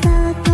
pasado.